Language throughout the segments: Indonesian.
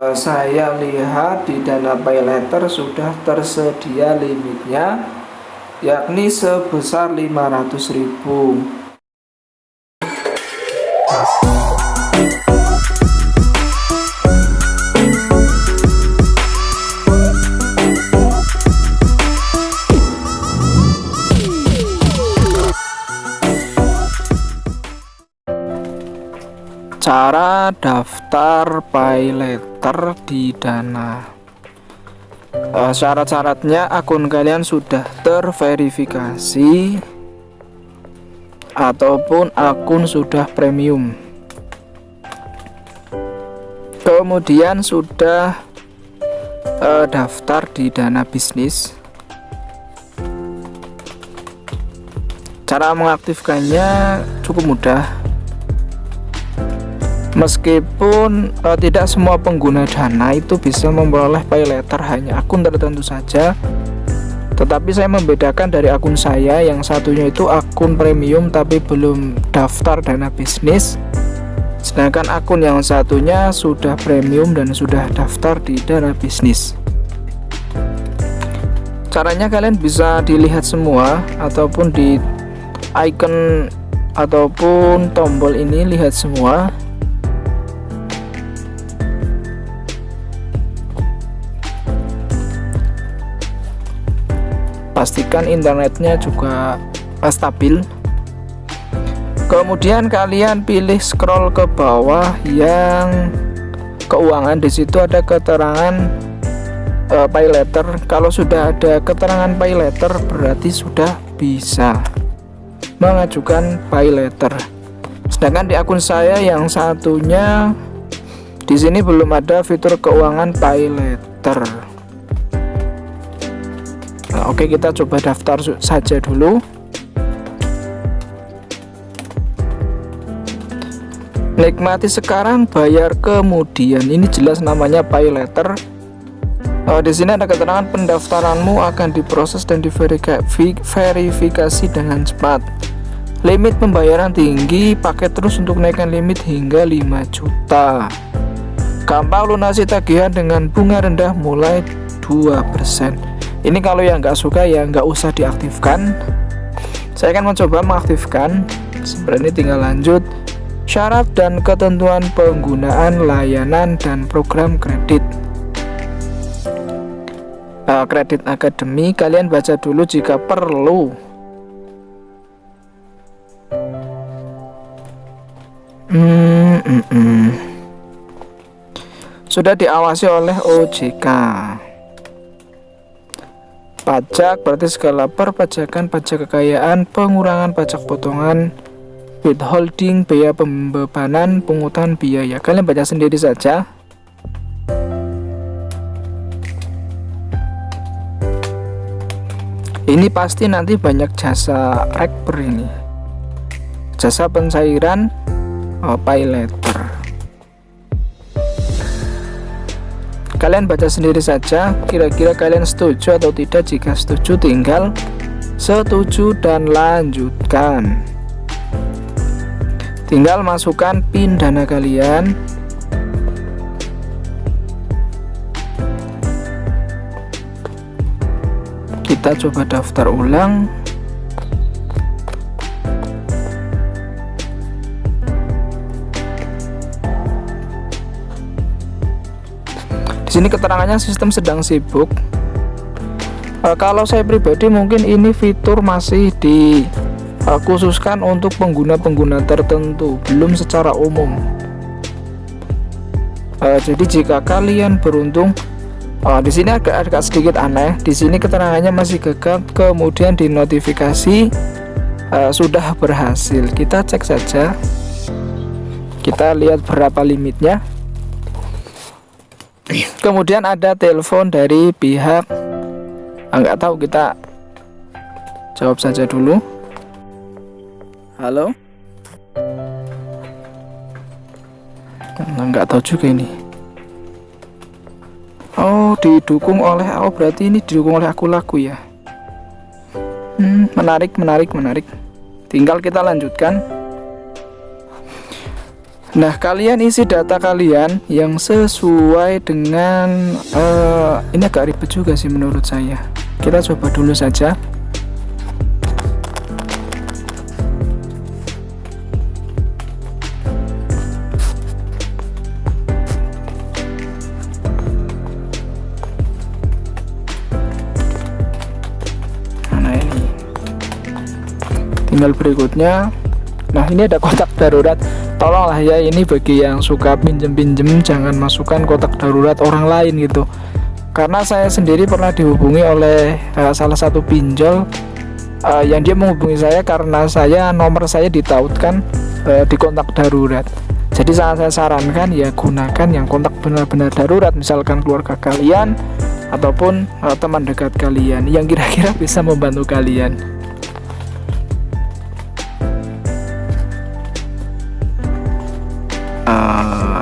Eh, saya lihat di dana pay letter sudah tersedia limitnya yakni sebesar 500.000 cara daftar pay letter di dana uh, syarat-syaratnya akun kalian sudah terverifikasi ataupun akun sudah premium. Kemudian sudah uh, daftar di dana bisnis. Cara mengaktifkannya cukup mudah Meskipun uh, tidak semua pengguna Dana itu bisa memperoleh pay letter hanya akun tertentu saja, tetapi saya membedakan dari akun saya yang satunya itu akun premium tapi belum daftar Dana bisnis, sedangkan akun yang satunya sudah premium dan sudah daftar di Dana bisnis. Caranya kalian bisa dilihat semua ataupun di icon ataupun tombol ini lihat semua pastikan internetnya juga stabil. Kemudian kalian pilih scroll ke bawah yang keuangan. Di situ ada keterangan uh, pay letter. Kalau sudah ada keterangan pay letter berarti sudah bisa mengajukan pay letter. Sedangkan di akun saya yang satunya di sini belum ada fitur keuangan pay letter oke kita coba daftar saja dulu. Nikmati sekarang bayar kemudian. Ini jelas namanya pay letter. Uh, di sini ada keterangan pendaftaranmu akan diproses dan diverifikasi dengan cepat. Limit pembayaran tinggi pakai terus untuk naikkan limit hingga 5 juta. Gampang lunasi tagihan dengan bunga rendah mulai 2% ini kalau yang nggak suka ya nggak usah diaktifkan. Saya akan mencoba mengaktifkan. Sebenarnya tinggal lanjut. Syarat dan ketentuan penggunaan layanan dan program kredit. Uh, kredit akademi kalian baca dulu jika perlu. Hmm, hmm, hmm. sudah diawasi oleh OJK pajak berarti skala perpajakan pajak kekayaan pengurangan pajak potongan withholding biaya pembebanan pungutan biaya. Kalian baca sendiri saja. Ini pasti nanti banyak jasa rekper ini. Jasa pencairan oh, pay letter kalian baca sendiri saja kira-kira kalian setuju atau tidak jika setuju tinggal setuju dan lanjutkan. Tinggal masukkan pin dana kalian. Kita coba daftar ulang Di sini keterangannya sistem sedang sibuk. Uh, kalau saya pribadi mungkin ini fitur masih dikhususkan uh, untuk pengguna-pengguna tertentu, belum secara umum. Uh, jadi jika kalian beruntung uh, di sini agak agak sedikit aneh. Di sini keterangannya masih gagal, kemudian di notifikasi uh, sudah berhasil. Kita cek saja. Kita lihat berapa limitnya kemudian ada telepon dari pihak ah, tahu kita jawab saja dulu. Halo? Enggak tahu juga ini. Oh didukung oleh oh berarti ini didukung oleh aku laku ya? Hmm, menarik menarik menarik. Tinggal kita lanjutkan Nah, kalian isi data kalian yang sesuai dengan uh, ini agak ribet juga sih menurut saya. Kita coba dulu saja. Nah, ini. Tinggal berikutnya. Nah, ini ada kotak darurat tolonglah ya ini bagi yang suka pinjem-pinjem jangan masukkan kotak darurat orang lain gitu. Karena saya sendiri pernah dihubungi oleh uh, salah satu pinjol uh, yang dia menghubungi saya karena saya nomor saya ditautkan uh, di kontak darurat. Jadi sangat saya sarankan ya gunakan yang kontak benar-benar darurat misalkan keluarga kalian ataupun uh, teman dekat kalian yang kira-kira bisa membantu kalian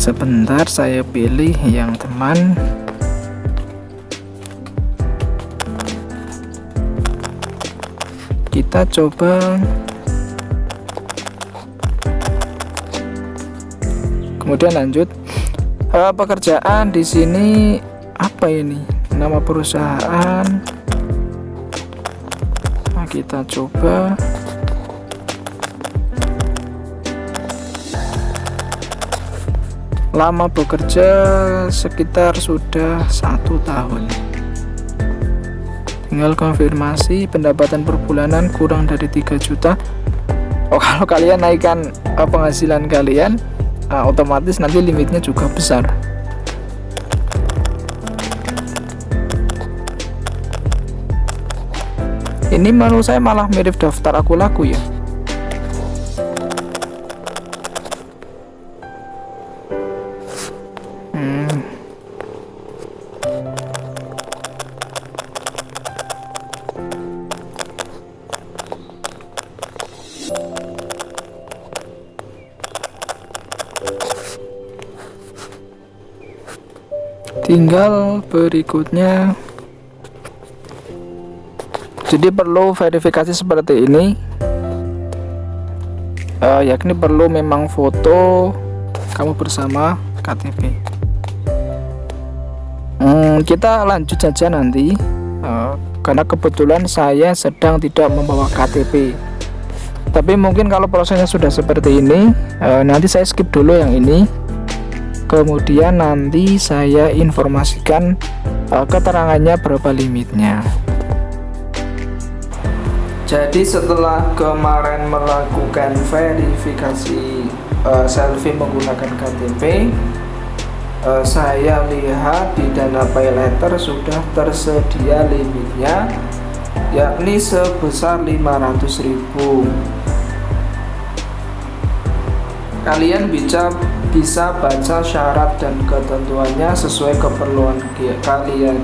sebentar saya pilih yang teman. Kita coba. Kemudian lanjut. Uh, pekerjaan di sini apa ini? Nama perusahaan. Nah, kita coba lama bekerja sekitar sudah satu tahun. Tinggal konfirmasi pendapatan per bulanan kurang dari 3 juta. Oh kalau kalian naikkan uh, penghasilan kalian uh, otomatis nanti limitnya juga besar. Ini menurut saya malah mirip daftar aku laku ya tinggal berikutnya. Jadi perlu verifikasi seperti ini. Uh, yakni perlu memang foto kamu bersama KTP hmm, kita lanjut saja nanti. Uh, karena kebetulan saya sedang tidak membawa KTP tapi mungkin kalau prosesnya sudah seperti ini uh, nanti saya skip dulu yang ini kemudian nanti saya informasikan uh, keterangannya berapa limitnya. Jadi setelah kemarin melakukan verifikasi uh, selfie menggunakan KTP uh, saya lihat di dana pay letter sudah tersedia limitnya yakni sebesar 500.000 kalian bisa bisa baca syarat dan ketentuannya sesuai keperluan kalian.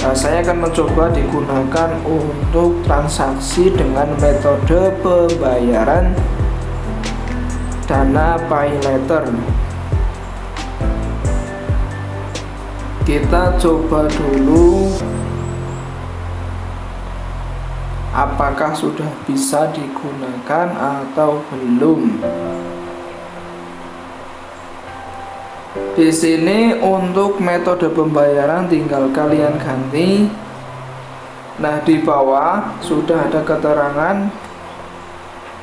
Nah, saya akan mencoba digunakan untuk transaksi dengan metode pembayaran dana pay letter kita coba dulu. Apakah sudah bisa digunakan atau belum di sini untuk metode pembayaran tinggal kalian ganti. Nah di bawah sudah ada keterangan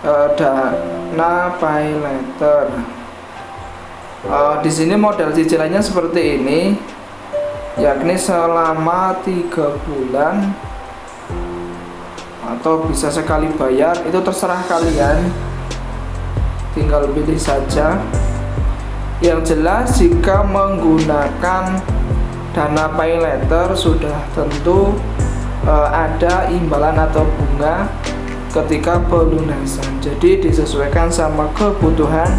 uh, dana pay letter. Uh, di sini model cicilannya seperti ini yakni selama tiga bulan atau bisa sekali bayar. Itu terserah kalian tinggal pilih saja yang jelas jika menggunakan dana pay letter sudah tentu e, ada imbalan atau bunga ketika pelunasan. Jadi disesuaikan sama kebutuhan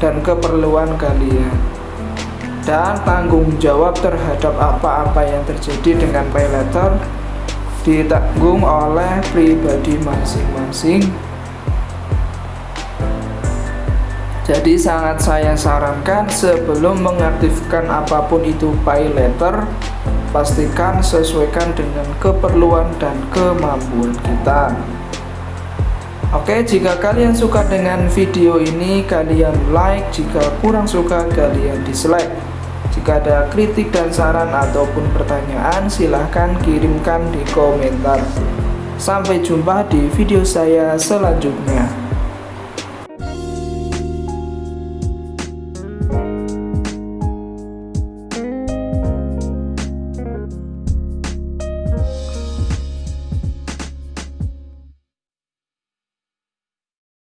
dan keperluan kalian. Dan tanggung jawab terhadap apa-apa yang terjadi dengan pay letter ditanggung oleh pribadi masing-masing jadi sangat saya sarankan sebelum mengaktifkan apa pun itu pay letter pastikan sesuaikan dengan keperluan dan kemampuan kita Oke, jika kalian suka dengan video ini, kalian like. Jika kurang suka, kalian dislike. Jika ada kritik dan saran ataupun pertanyaan, silahkan kirimkan di komentar. Sampai jumpa di video saya selanjutnya.